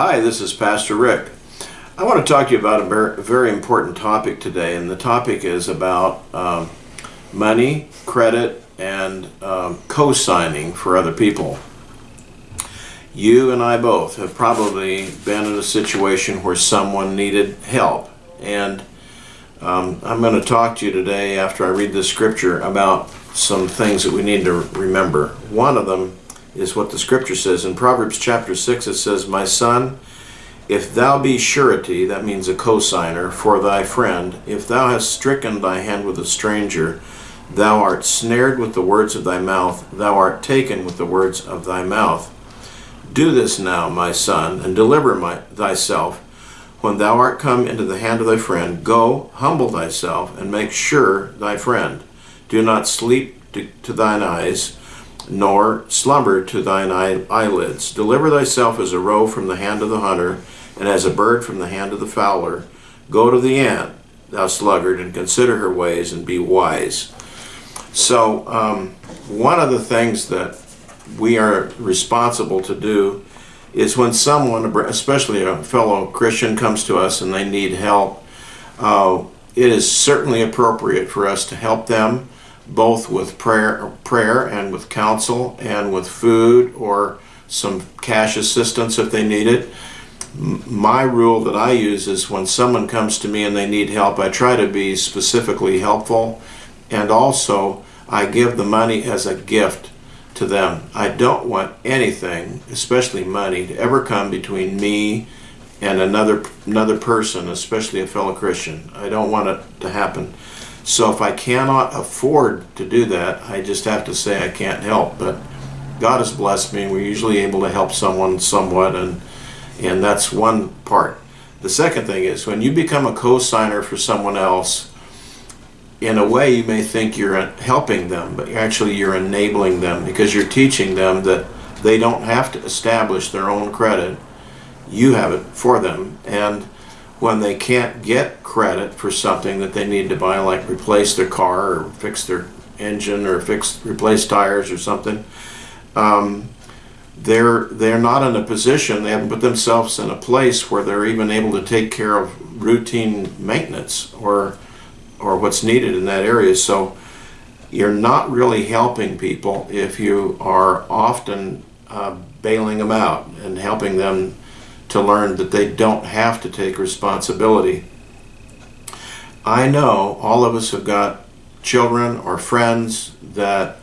Hi, this is Pastor Rick. I want to talk to you about a very important topic today, and the topic is about um, money, credit, and um, co signing for other people. You and I both have probably been in a situation where someone needed help, and um, I'm going to talk to you today after I read this scripture about some things that we need to remember. One of them is what the scripture says. In Proverbs chapter 6, it says, My son, if thou be surety, that means a cosigner, for thy friend, if thou hast stricken thy hand with a stranger, thou art snared with the words of thy mouth, thou art taken with the words of thy mouth. Do this now, my son, and deliver my, thyself. When thou art come into the hand of thy friend, go, humble thyself, and make sure thy friend. Do not sleep to, to thine eyes, nor slumber to thine eyelids. Deliver thyself as a roe from the hand of the hunter, and as a bird from the hand of the fowler. Go to the ant, thou sluggard, and consider her ways, and be wise. So, um, one of the things that we are responsible to do is when someone, especially a fellow Christian, comes to us and they need help, uh, it is certainly appropriate for us to help them both with prayer, prayer and with counsel and with food or some cash assistance if they need it. My rule that I use is when someone comes to me and they need help, I try to be specifically helpful and also I give the money as a gift to them. I don't want anything, especially money, to ever come between me and another another person, especially a fellow Christian. I don't want it to happen. So if I cannot afford to do that, I just have to say I can't help. But God has blessed me. We're usually able to help someone somewhat, and and that's one part. The second thing is when you become a co-signer for someone else, in a way you may think you're helping them, but actually you're enabling them because you're teaching them that they don't have to establish their own credit. You have it for them. And when they can't get credit for something that they need to buy, like replace their car or fix their engine or fix replace tires or something, um, they're they're not in a position. They haven't put themselves in a place where they're even able to take care of routine maintenance or or what's needed in that area. So you're not really helping people if you are often uh, bailing them out and helping them to learn that they don't have to take responsibility. I know all of us have got children or friends that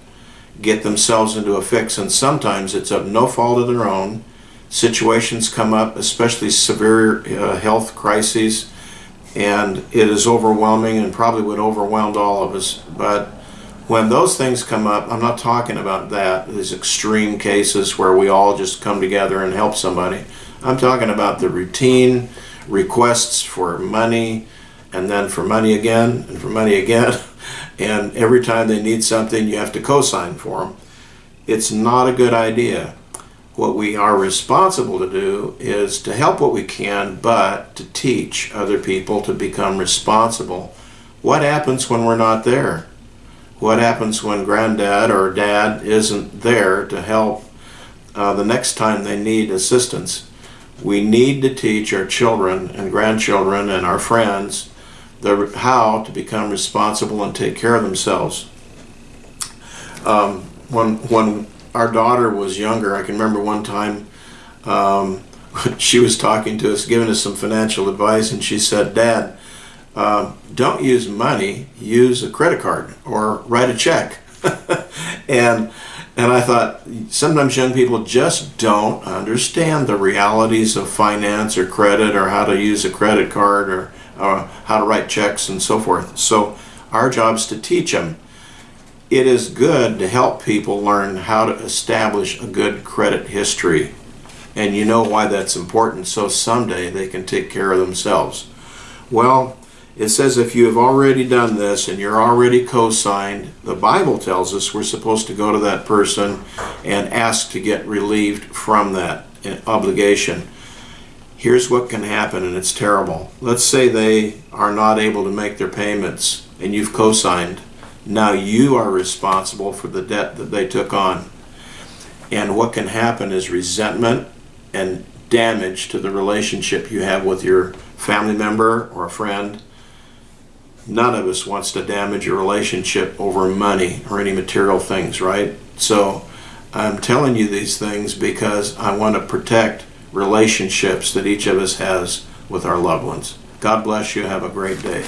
get themselves into a fix, and sometimes it's of no fault of their own. Situations come up, especially severe uh, health crises, and it is overwhelming and probably would overwhelm all of us. But when those things come up, I'm not talking about that, these extreme cases where we all just come together and help somebody. I'm talking about the routine requests for money and then for money again and for money again. And every time they need something, you have to co-sign for them. It's not a good idea. What we are responsible to do is to help what we can, but to teach other people to become responsible. What happens when we're not there? What happens when granddad or dad isn't there to help uh, the next time they need assistance? We need to teach our children and grandchildren and our friends the, how to become responsible and take care of themselves. Um, when, when our daughter was younger, I can remember one time um, she was talking to us, giving us some financial advice, and she said, Dad, uh, don't use money, use a credit card or write a check. and and I thought sometimes young people just don't understand the realities of finance or credit or how to use a credit card or how to write checks and so forth. So our job is to teach them. It is good to help people learn how to establish a good credit history. And you know why that's important, so someday they can take care of themselves. Well, it says if you have already done this and you're already co-signed, the Bible tells us we're supposed to go to that person and ask to get relieved from that eh, obligation. Here's what can happen, and it's terrible. Let's say they are not able to make their payments and you've co-signed. Now you are responsible for the debt that they took on. And what can happen is resentment and damage to the relationship you have with your family member or a friend. None of us wants to damage a relationship over money or any material things, right? So I'm telling you these things because I want to protect relationships that each of us has with our loved ones. God bless you. Have a great day.